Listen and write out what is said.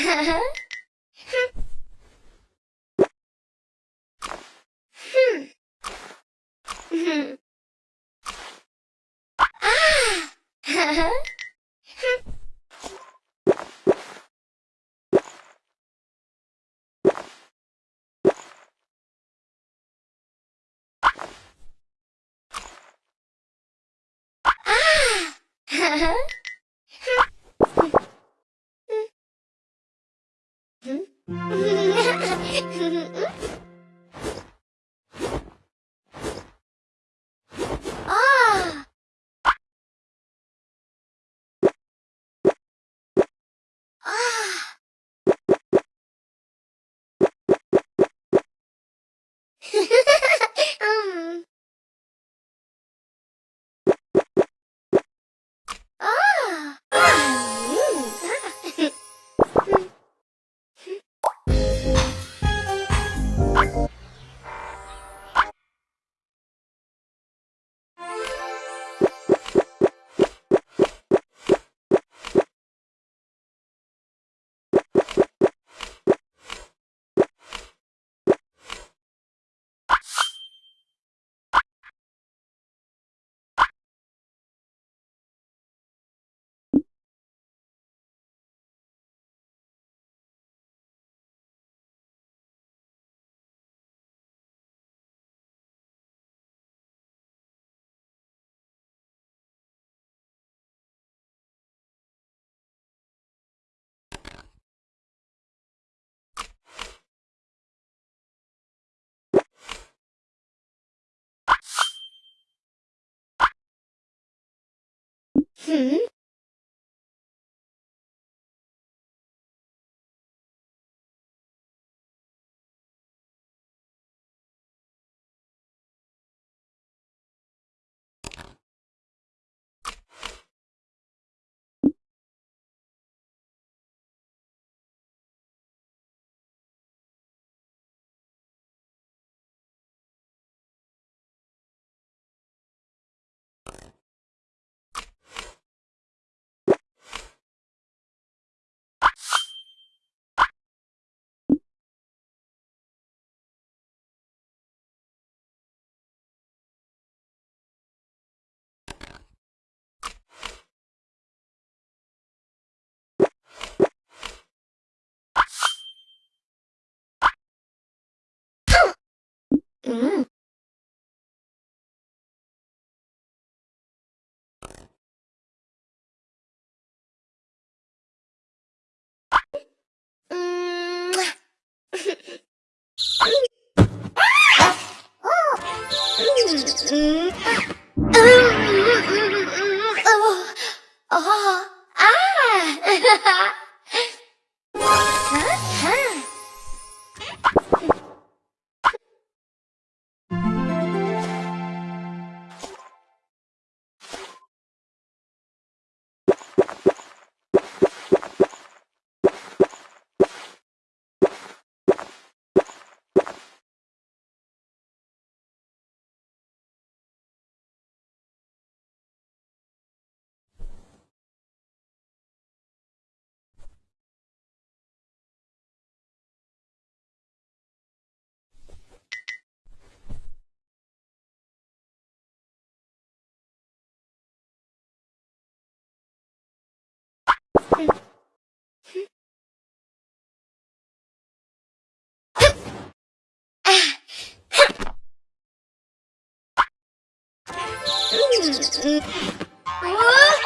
아! 嗯。Mm-hmm. 우와!